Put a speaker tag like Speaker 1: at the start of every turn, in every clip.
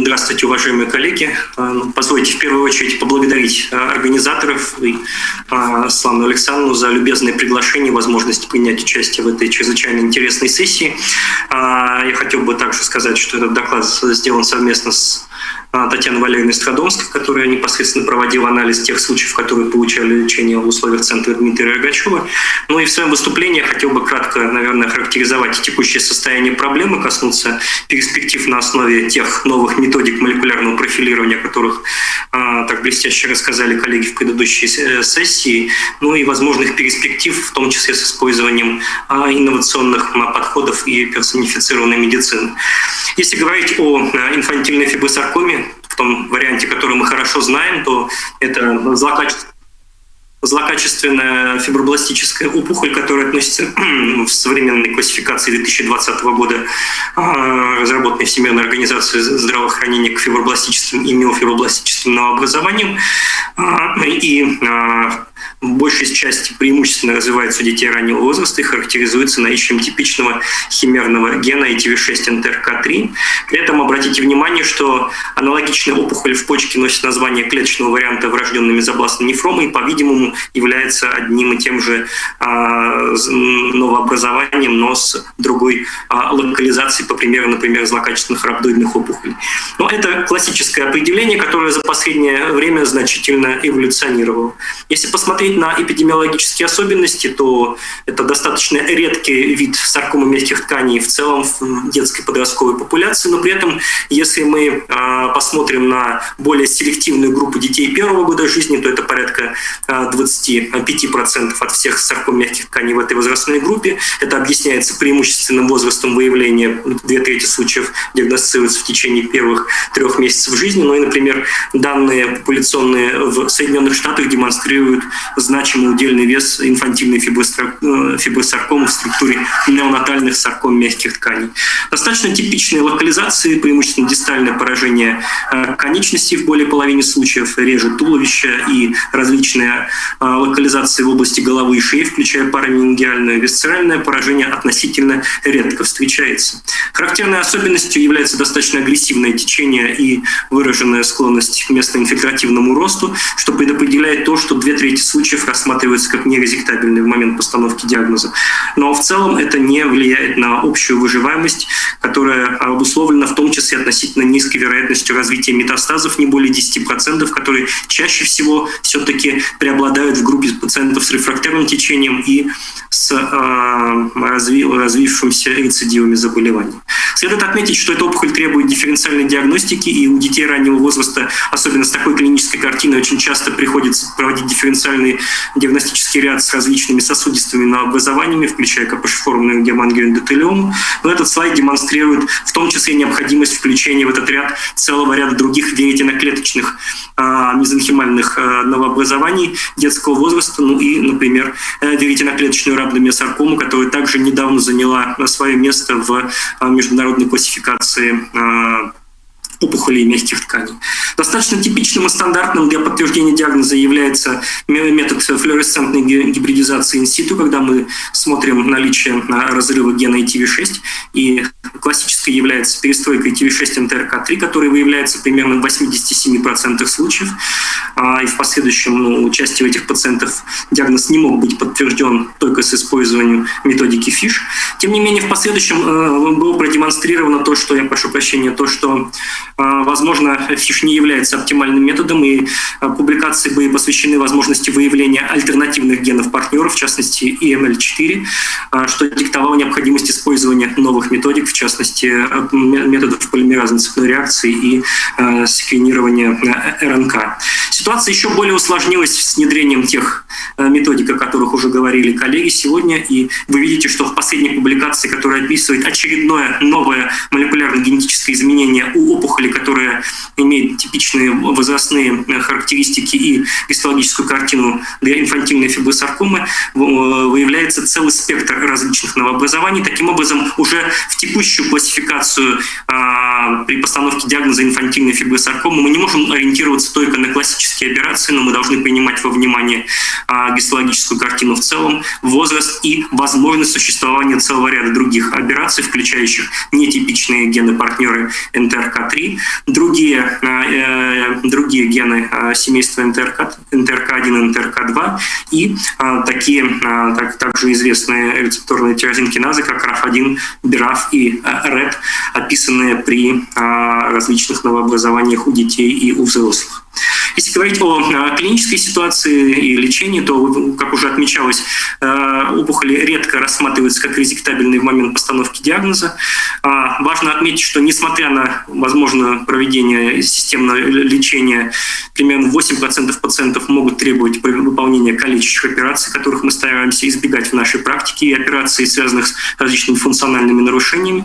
Speaker 1: Здравствуйте, уважаемые коллеги. А, ну, позвольте в первую очередь поблагодарить а, организаторов и а, Славну Александровну за любезное приглашение и возможность принять участие в этой чрезвычайно интересной сессии. Я хотел бы также сказать, что этот доклад сделан совместно с а, Татьяна Валерьевна Страдомская, которая непосредственно проводила анализ тех случаев, которые получали лечение в условиях центра Дмитрия Рогачева. Ну и в своем выступлении я хотел бы кратко, наверное, характеризовать текущее состояние проблемы, коснуться перспектив на основе тех новых методик молекулярного профилирования, которых так блестяще рассказали коллеги в предыдущей э, сессии, ну и возможных перспектив, в том числе с использованием а, инновационных подходов и персонифицированной медицины. Если говорить о а, инфантильной фибросаркоме, в том варианте, который мы хорошо знаем, то это злокачественная злокачественная фибробластическая опухоль, которая относится в современной классификации 2020 года, а, разработанной Всемирной организацией здравоохранения к фибробластическим и миофибробластическим новообразованиям. А, и а, большей части преимущественно развивается у детей раннего возраста и характеризуется наличием типичного химерного гена ITV6-НТРК3. При этом обратите внимание, что аналогичная опухоль в почке носит название клеточного варианта врожденной мезобластной нефромы и, по-видимому, является одним и тем же а, новообразованием, но с другой а, локализацией, по примеру, например, злокачественных рhabdoидных опухолей. Но это классическое определение, которое за последнее время значительно эволюционировало. Если посмотреть посмотреть на эпидемиологические особенности, то это достаточно редкий вид саркомы мягких тканей в целом в детской подростковой популяции, но при этом, если мы а, посмотрим на более селективную группу детей первого года жизни, то это порядка 25% от всех сарком мягких тканей в этой возрастной группе. Это объясняется преимущественным возрастом выявления. Две трети случаев диагностируются в течение первых трех месяцев жизни. Ну и, например, данные популяционные в Соединенных Штатах демонстрируют значимый удельный вес инфантильной э, фибросаркомы в структуре неонатальных сарком мягких тканей. Достаточно типичные локализации, преимущественно дистальное поражение э, конечностей в более половине случаев, реже туловища и различные э, локализации в области головы и шеи, включая параменингиальное висцеральное поражение, относительно редко встречается. Характерной особенностью является достаточно агрессивное течение и выраженная склонность к местоинфильтративному росту, что предопределяет то, что две трети случаев случаев рассматривается как нерезектабельный в момент постановки диагноза. Но в целом это не влияет на общую выживаемость, которая обусловлена в том числе относительно низкой вероятностью развития метастазов, не более 10%, которые чаще всего все-таки преобладают в группе пациентов с рефрактерным течением и с э, разви, рецидивами заболеваний. Следует отметить, что эта опухоль требует дифференциальной диагностики, и у детей раннего возраста, особенно с такой клинической картиной, очень часто приходится проводить дифференциальные диагностический ряд с различными сосудистыми новообразованиями, включая капошеформную гемангиоэндотелиому. Но этот слайд демонстрирует в том числе необходимость включения в этот ряд целого ряда других веретеноклеточных а, мезонхимальных а, новообразований детского возраста, ну и, например, э, веретеноклеточную рhabdomиосаркому, которая также недавно заняла свое место в а, международной классификации опухолей мягких тканей. Достаточно типичным и стандартным для подтверждения диагноза является метод флуоресцентной гибридизации инситу, когда мы смотрим наличие разрыва гена ITV6, и классической является перестройка ITV6-НТРК3, которая выявляется примерно в 87% случаев, а, и в последующем ну, участие в этих пациентов диагноз не мог быть подтвержден только с использованием методики FISH. Тем не менее, в последующем э, было продемонстрировано то, что, я прошу прощения, то, что а, возможно, фиш не является оптимальным методом, и а, публикации были посвящены возможности выявления альтернативных генов партнеров, в частности EML4, а, что диктовало необходимость использования новых методик, в частности, методов полимеразной цепной реакции и секвенирования РНК. Ситуация еще более усложнилась с внедрением тех методик, о которых уже говорили коллеги сегодня, и вы видите, что в последней публикации, которая описывает очередное новое молекулярно-генетическое изменение у опухоли опухоли, которая имеет типичные возрастные э, характеристики и гистологическую картину для инфантильной фибросаркомы, выявляется целый спектр различных новообразований. Таким образом, уже в текущую классификацию а, при постановке диагноза инфантильной фибросаркомы мы не можем ориентироваться только на классические операции, но мы должны принимать во внимание гистологическую картину в целом, возраст и возможность существования целого ряда других операций, включающих нетипичные гены-партнеры НТРК-3, другие, э, другие гены семейства НТРК, НТРК-1 и НТРК-2 и такие так, также известные рецепторные тирозинкиназы, как RAF1, BRAF и REP, описанные при различных новообразованиях у детей и у взрослых. Если говорить о э, клинической ситуации и лечении, то, как уже отмечалось, э, опухоли редко рассматриваются как резектабельные в момент постановки диагноза. А, важно отметить, что несмотря на возможное проведение системного лечения, примерно 8% пациентов могут требовать выполнения калечащих операций, которых мы стараемся избегать в нашей практике, и операций, связанных с различными функциональными нарушениями.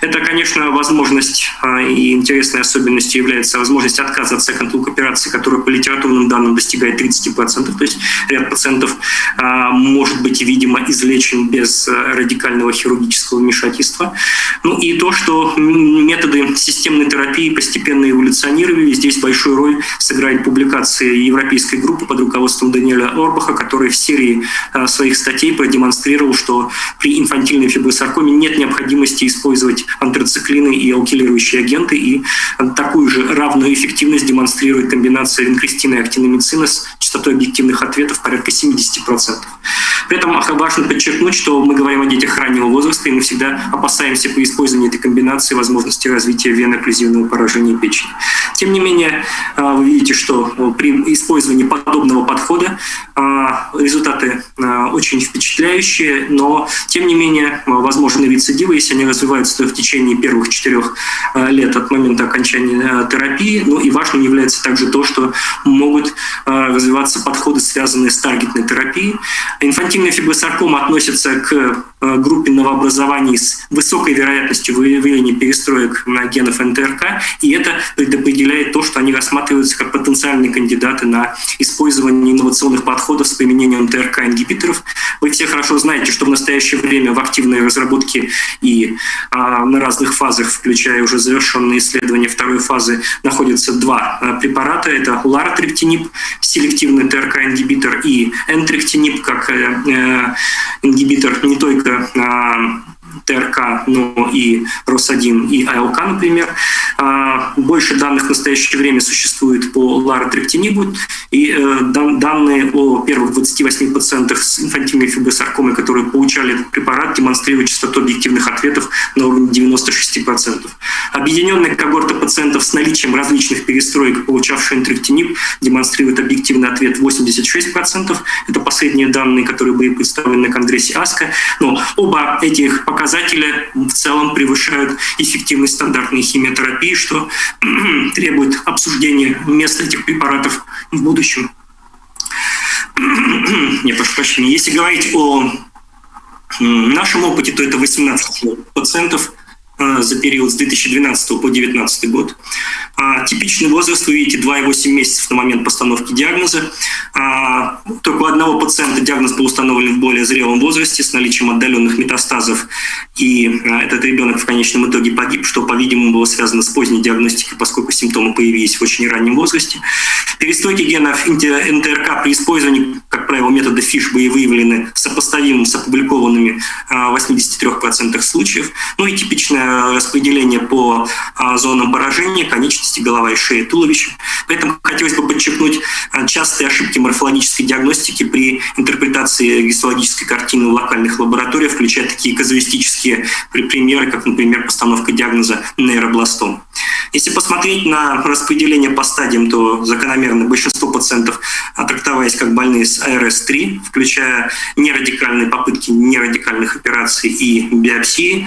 Speaker 1: Это, конечно, возможность а, и интересной особенностью является возможность отказа от second операции, которая по литературным данным достигает 30%, то есть ряд пациентов а, может быть, видимо, излечен без а, радикального хирургического вмешательства. Ну и то, что методы системной терапии постепенно эволюционировали, здесь большую роль сыграет публикация европейской группы под руководством Даниэля Орбаха, который в серии а, своих статей продемонстрировал, что при инфантильной фибросаркоме нет необходимости использовать антрациклины и алкилирующие агенты, и такую же равную эффективность демонстрирует комбинация винкристина и актиномицина с частотой объективных ответов порядка 70%. При этом важно подчеркнуть, что мы говорим о детях раннего возраста, и мы всегда опасаемся при использовании этой комбинации возможности развития веноклюзивного поражения печени. Тем не менее, а, вы видите, что при использовании подобного подхода а, результаты а, очень впечатляющие, но тем не менее возможны рецидивы, если они развиваются в течение первых четырех лет от момента окончания терапии. Ну и важным является также то, что могут развиваться подходы, связанные с таргетной терапией. Инфантильная фибросаркома относится к группе новообразований с высокой вероятностью выявления перестроек на генов НТРК, и это предопределяет то, что они рассматриваются как потенциальные кандидаты на использование инновационных подходов с применением НТРК-ингибиторов. Вы все хорошо знаете, что в настоящее время в активной разработке и а, на разных фазах, включая уже завершенные исследования второй фазы, находятся два а, препарата. Это ларотрептинип, селективный ТРК-ингибитор, и энтректинип, как э, э, ингибитор не только это ТРК, но и РОС-1 и АЛК, например. А, больше данных в настоящее время существует по ларотрептинибу, и э, данные о первых 28 пациентах с инфантильной фибросаркомой, которые получали этот препарат, демонстрируют частоту объективных ответов на уровне 96%. Объединенная когорта пациентов с наличием различных перестроек, получавших интректиниб, демонстрирует объективный ответ 86%. Это последние данные, которые были представлены на Конгрессе АСКО. Но оба этих показателя в целом превышают эффективность стандартной химиотерапии, что требует обсуждения места этих препаратов в будущем. Не, прошу прощения. Если говорить о нашем опыте, то это 18 пациентов за период с 2012 по 2019 год. А, типичный возраст, вы видите, 2,8 месяцев на момент постановки диагноза. А, только у одного пациента диагноз был установлен в более зрелом возрасте с наличием отдаленных метастазов, и а, этот ребенок в конечном итоге погиб, что, по-видимому, было связано с поздней диагностикой, поскольку симптомы появились в очень раннем возрасте. Перестройки генов НТРК при использовании, как правило, метода ФИШ были выявлены сопоставимым с опубликованными в 83% случаев. Ну и типичное распределение по зонам поражения, конечности голова и шея, туловище. Поэтому хотелось бы подчеркнуть а, частые ошибки морфологической диагностики при интерпретации гистологической картины в локальных лабораториях, включая такие казуистические примеры, как, например, постановка диагноза нейробластом. Если посмотреть на распределение по стадиям, то закономерно большинство пациентов трактовались как больные с АРС-3, включая нерадикальные попытки нерадикальных операций и биопсии,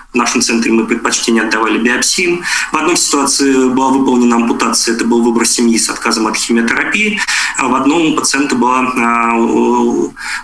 Speaker 1: в нашем центре мы предпочтение отдавали биопсиям. В одной ситуации была выполнена ампутация, это был выбор семьи с отказом от химиотерапии. А в одном пациента была а,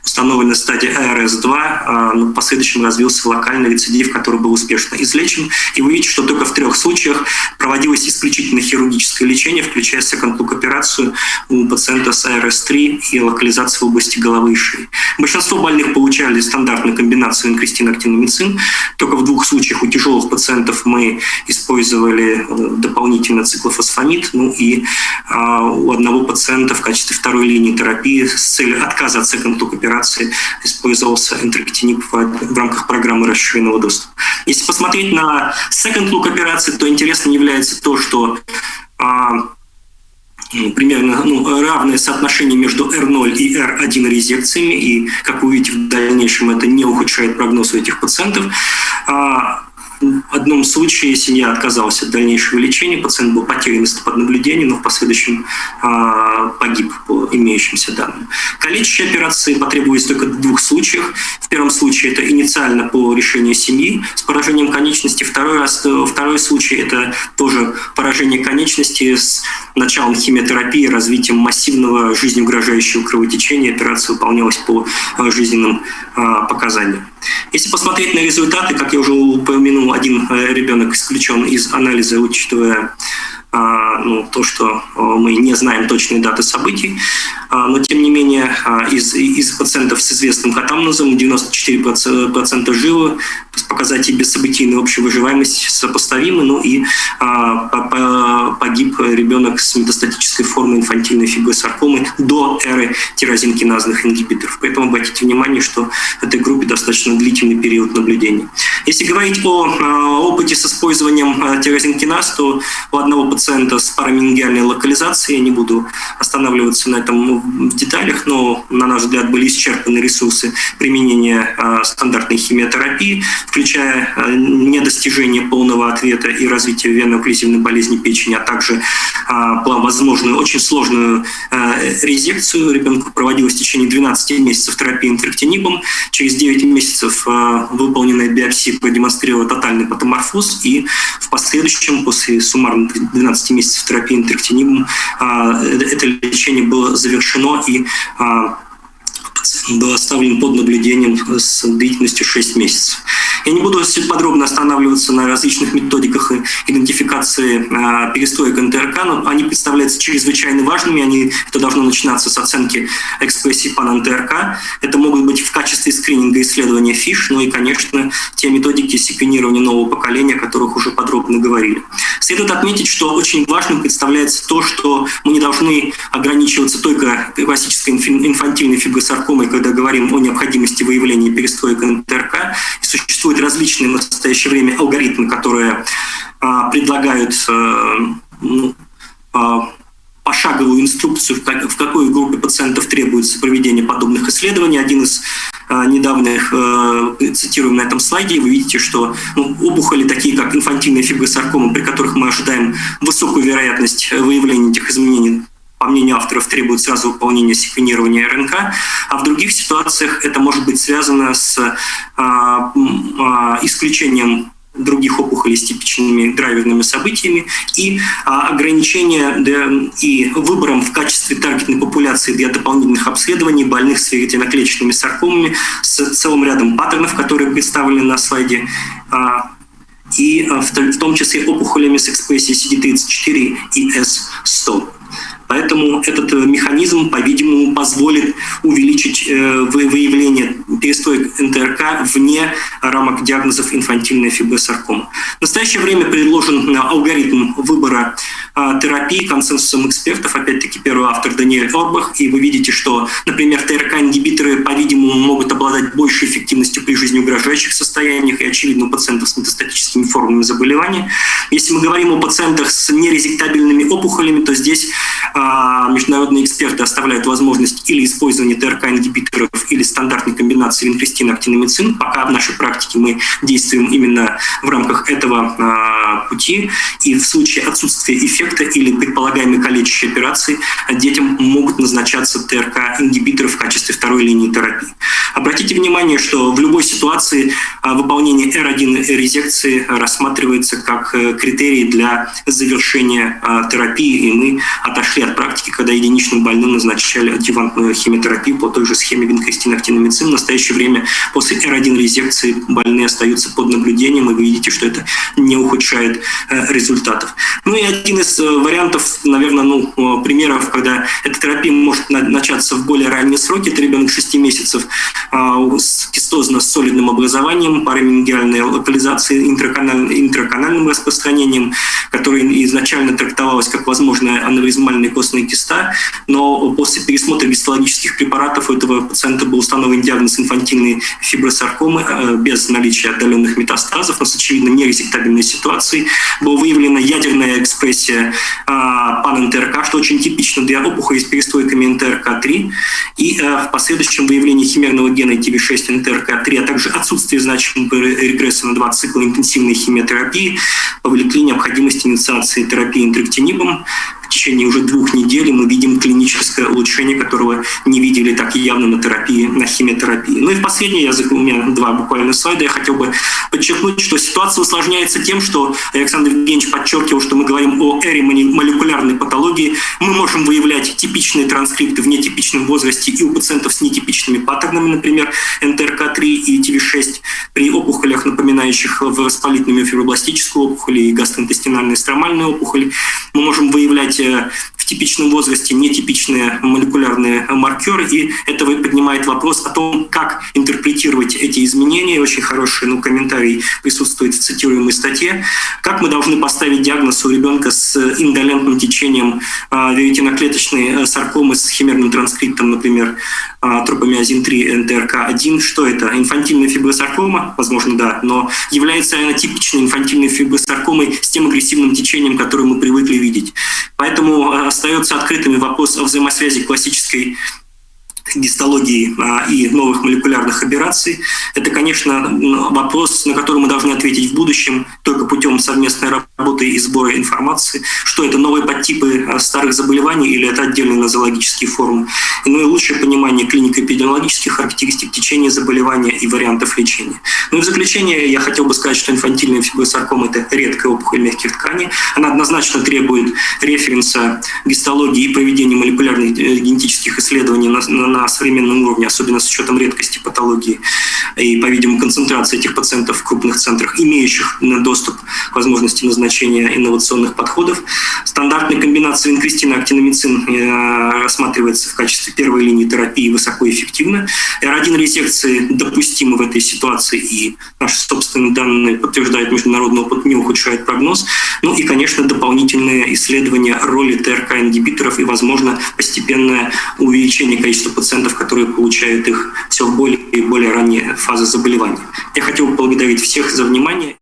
Speaker 1: установлена стадия АРС-2, а, но в последующем развился локальный рецидив, который был успешно излечен. И вы видите, что только в трех случаях проводилось исключительно хирургическое лечение, включая секонд-лук операцию у пациента с АРС-3 и локализацию в области головы и шеи. Большинство больных получали стандартную комбинацию инкристин-актиномицин, только в двух случаях случаях у тяжелых пациентов мы использовали дополнительно циклофосфамид, ну и у одного пациента в качестве второй линии терапии с целью отказа от look операции использовался энтероктинип в рамках программы расширенного доступа. Если посмотреть на second look операции, то интересно является то, что ну, примерно ну, равное соотношение между R0 и R1 резекциями, и, как вы увидите, в дальнейшем это не ухудшает прогноз у этих пациентов. В одном случае семья отказалась от дальнейшего лечения, пациент был потерян под наблюдением, но в последующем а, погиб по имеющимся данным. Калечащие операции потребовались только в двух случаях. В первом случае это инициально по решению семьи с поражением конечности. Второй, раз, второй случай это тоже поражение конечности с началом химиотерапии, развитием массивного жизнеугрожающего кровотечения. Операция выполнялась по а, жизненным а, показаниям. Если посмотреть на результаты, как я уже упомянул, один э, ребенок исключен из анализа, учитывая а, ну, то, что э, мы не знаем точные даты событий, но тем не менее из, из пациентов с известным катамнозом 94% живы, показатели бессобытийной общей выживаемости сопоставимы, ну и погиб ребенок с метастатической формой инфантильной фибросаркомы до эры тирозинкиназных ингибиторов. Поэтому обратите внимание, что в этой группе достаточно длительный период наблюдения. Если говорить о опыте с использованием тирозинкиназ, то у одного пациента с параменингиальной локализацией, я не буду останавливаться на этом в деталях, но, на наш взгляд, были исчерпаны ресурсы применения стандартной химиотерапии, включая недостижение полного ответа и развитие венно-окклюзивной болезни печени, а также возможную, очень сложную резекцию. Ребенку проводилось в течение 12 месяцев терапии интерктинибом. Через 9 месяцев выполненная биопсия продемонстрировала тотальный патоморфоз, и в последующем, после суммарно 12 месяцев терапии интерктинибом, это лечение было завершено, и был оставлен под наблюдением с длительностью 6 месяцев. Я не буду подробно останавливаться на различных методиках идентификации э, перестроек НТРК, но они представляются чрезвычайно важными. Они, это должно начинаться с оценки экспрессии пан НТРК. Это могут быть в качестве скрининга исследования ФИШ, ну и, конечно, те методики секвенирования нового поколения, о которых уже подробно говорили. Следует отметить, что очень важным представляется то, что мы не должны ограничиваться только классической инфантильной фибросаркомой, когда говорим о необходимости выявления перестроек НТРК. И существуют различные в настоящее время алгоритмы, которые а, предлагают а, ну, а, пошаговую инструкцию, в, как, в какой группе пациентов требуется проведение подобных исследований. Один из недавних, а, цитируем на этом слайде, вы видите, что ну, опухоли, такие как инфантильная фибросаркома, при которых мы ожидаем высокую вероятность выявления этих изменений. По мнению авторов, требует сразу выполнения секвенирования РНК, а в других ситуациях это может быть связано с а, а, исключением других опухолей с типичными драйверными событиями и а, ограничение и выбором в качестве таргетной популяции для дополнительных обследований больных с веретеноклеточными саркомами с целым рядом паттернов, которые представлены на слайде, а, и а, в, в том числе опухолями с экспрессией CD34 и S100. Поэтому этот э, механизм, по-видимому, позволит увеличить э, выявление перестоек НТРК вне рамок диагнозов инфантильная фибросаркома. В настоящее время предложен э, алгоритм выбора терапии консенсусом экспертов, опять-таки первый автор Даниэль Орбах, и вы видите, что, например, ТРК-ингибиторы, по-видимому, могут обладать большей эффективностью при жизнеугрожающих состояниях и, очевидно, у пациентов с метастатическими формами заболевания. Если мы говорим о пациентах с нерезектабельными опухолями, то здесь а, международные эксперты оставляют возможность или использования ТРК-ингибиторов, или стандартной комбинации винкристин актиномицин. Пока в нашей практике мы действуем именно в рамках этого а, пути. И в случае отсутствия эффекта или предполагаемой калечащей операции детям могут назначаться ТРК-ингибиторы в качестве второй линии терапии. Обратите внимание, что в любой ситуации а, выполнение R1 резекции рассматривается как э, критерий для завершения терапии, и мы отошли от практики, когда единичным больным назначали адъювантную химиотерапию по той же схеме винкристинактиномицин. В настоящее время. После R1 резекции больные остаются под наблюдением, и вы видите, что это не ухудшает э, результатов. Ну и один из вариантов, наверное, ну, примеров, когда эта терапия может начаться в более ранние сроки, это ребенок 6 месяцев с кистозно с солидным образованием, параменингиальной локализацией, интраканальным, интраканальным распространением, которое изначально трактовалось как возможная аневризмальная костная киста, но после пересмотра гистологических препаратов у этого пациента был установлен диагноз инфантильной фибросаркомы э, без наличия отдаленных метастазов, но с очевидно нерезектабельной ситуацией. Была выявлена ядерная экспрессия а, пан-НТРК, что очень типично для опухолей с перестройками НТРК-3, и э, в последующем выявлении химерного гена TV6 НТРК-3, а также отсутствие значимого регресса на два цикла интенсивной химиотерапии повлекли необходимость инициации терапии интрактинибом в течение уже двух недель мы видим клиническое улучшение, которого не видели так явно на терапии, на химиотерапии. Ну и в последний язык, у меня два буквально слайда, я хотел бы подчеркнуть, что ситуация усложняется тем, что Александр Евгеньевич подчеркивал, что мы говорим о эре молекулярной патологии. Мы можем выявлять типичные транскрипты в нетипичном возрасте и у пациентов с нетипичными паттернами, например, НТРК3 и ТВ6, при опухолях, напоминающих воспалительную миофибробластическую опухоль и гастроинтестинальную стромальную опухоль. Мы можем выявлять Э, в типичном возрасте нетипичные молекулярные маркеры, и это поднимает вопрос о том, как интерпретировать эти изменения. Очень хороший ну, комментарий присутствует в цитируемой статье. Как мы должны поставить диагноз у ребенка с индолентным течением э, веретиноклеточной саркомы с химерным транскриптом, например, э, тропомиозин 3 НТРК-1. Что это? Инфантильная фибросаркома? Возможно, да. Но является она типичной инфантильной фибросаркомой с тем агрессивным течением, которое мы привыкли видеть. Поэтому э, остается открытыми вопрос о взаимосвязи классической гистологии а, и новых молекулярных операций. Это, конечно, вопрос, на который мы должны ответить в будущем только путем совместной работы и сбора информации, что это новые подтипы а, старых заболеваний или это отдельные нозологические формы. Ну и лучшее понимание клинико-эпидемиологических характеристик течения заболевания и вариантов лечения. Ну и в заключение я хотел бы сказать, что инфантильная фибросаркома – это редкая опухоль мягких тканей. Она однозначно требует референса гистологии и проведения молекулярных э, генетических исследований на, на современном уровне, особенно с учетом редкости патологии и, по-видимому, концентрации этих пациентов в крупных центрах, имеющих доступ к возможности назначения инновационных подходов. Стандартная комбинация винкристина актиномицин э, рассматривается в качестве первой линии терапии высокоэффективно. R1 резекции допустимы в этой ситуации, и наши собственные данные подтверждают международный опыт, не ухудшает прогноз. Ну и, конечно, дополнительные исследования роли ТРК-ингибиторов и, возможно, постепенное увеличение количества пациентов пациентов, которые получают их все в более и более ранние фазы заболевания. Я хотел поблагодарить всех за внимание.